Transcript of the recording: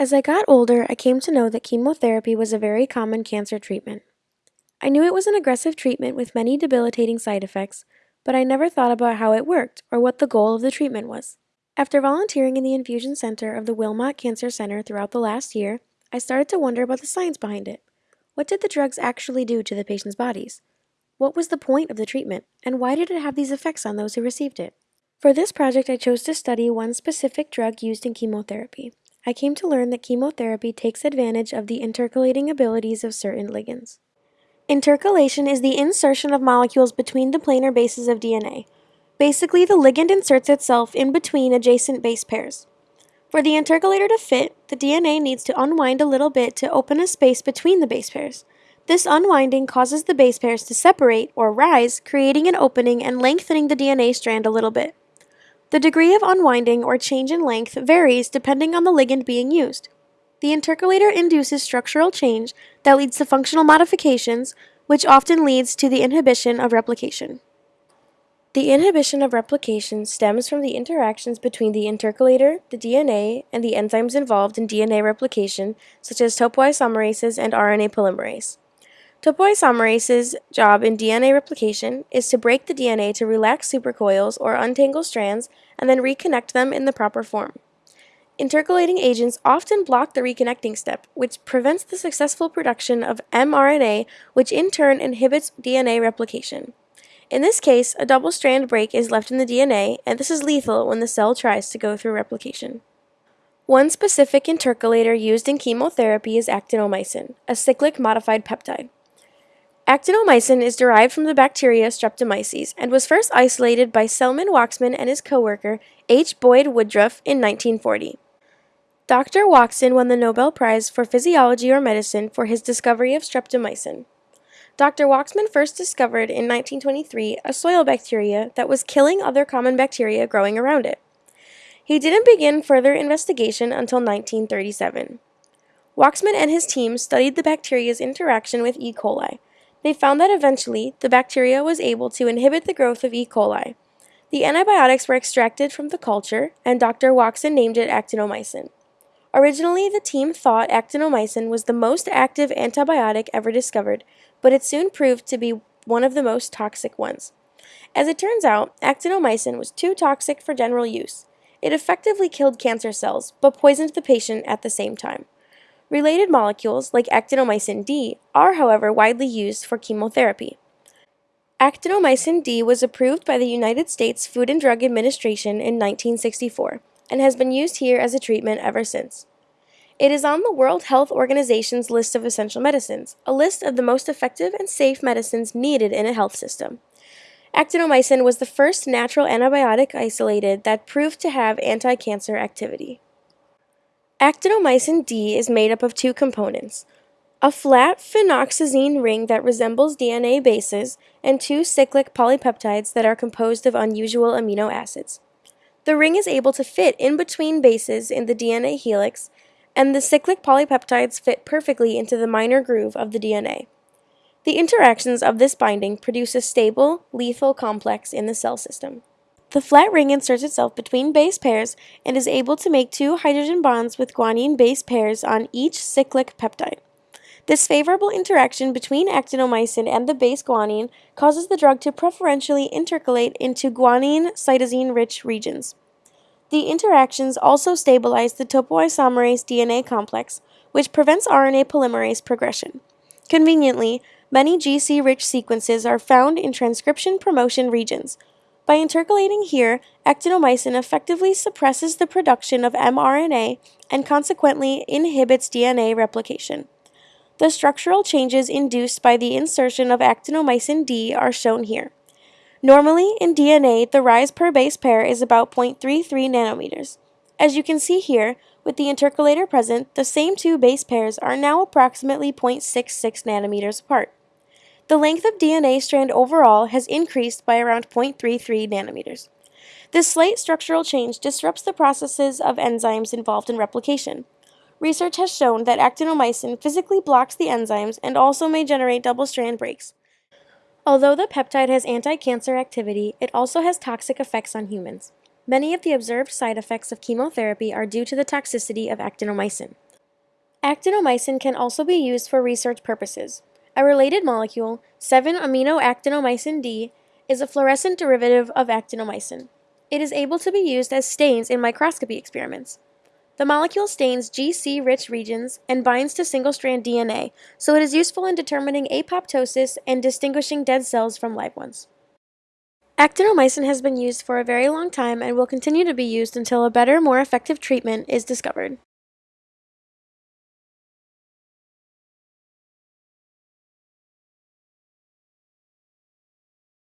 As I got older, I came to know that chemotherapy was a very common cancer treatment. I knew it was an aggressive treatment with many debilitating side effects, but I never thought about how it worked or what the goal of the treatment was. After volunteering in the infusion center of the Wilmot Cancer Center throughout the last year, I started to wonder about the science behind it. What did the drugs actually do to the patient's bodies? What was the point of the treatment, and why did it have these effects on those who received it? For this project, I chose to study one specific drug used in chemotherapy, I came to learn that chemotherapy takes advantage of the intercalating abilities of certain ligands. Intercalation is the insertion of molecules between the planar bases of DNA. Basically, the ligand inserts itself in between adjacent base pairs. For the intercalator to fit, the DNA needs to unwind a little bit to open a space between the base pairs. This unwinding causes the base pairs to separate or rise, creating an opening and lengthening the DNA strand a little bit. The degree of unwinding or change in length varies depending on the ligand being used. The intercalator induces structural change that leads to functional modifications, which often leads to the inhibition of replication. The inhibition of replication stems from the interactions between the intercalator, the DNA, and the enzymes involved in DNA replication, such as topoisomerases and RNA polymerase. Topoisomerase's job in DNA replication is to break the DNA to relax supercoils or untangle strands and then reconnect them in the proper form. Intercalating agents often block the reconnecting step, which prevents the successful production of mRNA, which in turn inhibits DNA replication. In this case, a double strand break is left in the DNA, and this is lethal when the cell tries to go through replication. One specific intercalator used in chemotherapy is actinomycin, a cyclic modified peptide. Actinomycin is derived from the bacteria Streptomyces and was first isolated by Selman Waksman and his co-worker H. Boyd Woodruff in 1940. Dr. Waksman won the Nobel Prize for Physiology or Medicine for his discovery of streptomycin. Dr. Waksman first discovered in 1923 a soil bacteria that was killing other common bacteria growing around it. He didn't begin further investigation until 1937. Waksman and his team studied the bacteria's interaction with E. coli, they found that eventually the bacteria was able to inhibit the growth of E. coli. The antibiotics were extracted from the culture, and Dr. Waksman named it actinomycin. Originally, the team thought actinomycin was the most active antibiotic ever discovered, but it soon proved to be one of the most toxic ones. As it turns out, actinomycin was too toxic for general use. It effectively killed cancer cells, but poisoned the patient at the same time. Related molecules, like actinomycin D, are however widely used for chemotherapy. Actinomycin D was approved by the United States Food and Drug Administration in 1964 and has been used here as a treatment ever since. It is on the World Health Organization's list of essential medicines, a list of the most effective and safe medicines needed in a health system. Actinomycin was the first natural antibiotic isolated that proved to have anti-cancer activity. Actinomycin D is made up of two components, a flat phenoxazine ring that resembles DNA bases, and two cyclic polypeptides that are composed of unusual amino acids. The ring is able to fit in between bases in the DNA helix, and the cyclic polypeptides fit perfectly into the minor groove of the DNA. The interactions of this binding produce a stable, lethal complex in the cell system. The flat ring inserts itself between base pairs and is able to make two hydrogen bonds with guanine base pairs on each cyclic peptide. This favorable interaction between actinomycin and the base guanine causes the drug to preferentially intercalate into guanine cytosine rich regions. The interactions also stabilize the topoisomerase DNA complex, which prevents RNA polymerase progression. Conveniently, many GC rich sequences are found in transcription promotion regions, by intercalating here, actinomycin effectively suppresses the production of mRNA and consequently inhibits DNA replication. The structural changes induced by the insertion of actinomycin D are shown here. Normally, in DNA, the rise per base pair is about 0.33 nanometers. As you can see here, with the intercalator present, the same two base pairs are now approximately 0.66 nanometers apart. The length of DNA strand overall has increased by around 0.33 nanometers. This slight structural change disrupts the processes of enzymes involved in replication. Research has shown that actinomycin physically blocks the enzymes and also may generate double-strand breaks. Although the peptide has anti-cancer activity, it also has toxic effects on humans. Many of the observed side effects of chemotherapy are due to the toxicity of actinomycin. Actinomycin can also be used for research purposes. A related molecule, 7-aminoactinomycin D, is a fluorescent derivative of actinomycin. It is able to be used as stains in microscopy experiments. The molecule stains GC-rich regions and binds to single-strand DNA, so it is useful in determining apoptosis and distinguishing dead cells from live ones. Actinomycin has been used for a very long time and will continue to be used until a better, more effective treatment is discovered.